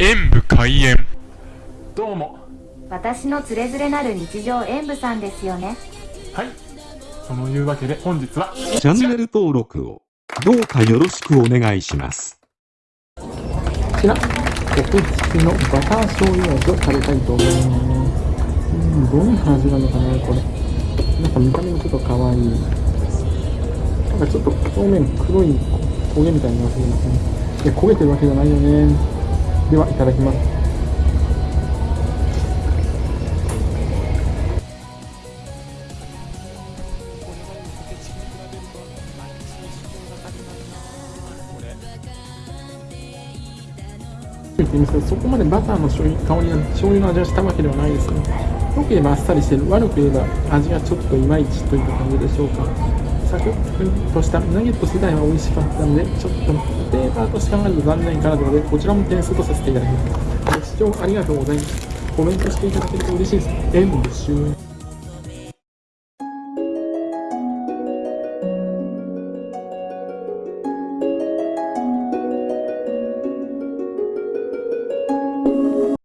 演武開演。どうも。私のつれづれなる日常演舞さんですよね。はい。そのいうわけで本日はチャンネル登録をどうかよろしくお願いします。こちら国付きのバター醤油味を食べたいと思います。うんどんな味なのかなこれ。なんか見た目もちょっと可愛いなんかちょっと表面黒い焦げみたいになってますね。いや焦げてるわけじゃないよねではいただきます。言ってみますけどそこまでバターの醤油香りが醤油の味がしたわけではないですね良ければあっさりしてる悪く言えば味がちょっといまいちといった感じでしょうかサクッとした。ナゲット自体は美味しかったのでちょっとペーパーとして考えると残念かなというのでこちらも点数とさせていただきます。ご視聴ありがとうございます。コメントしていただけると嬉しいです。演武終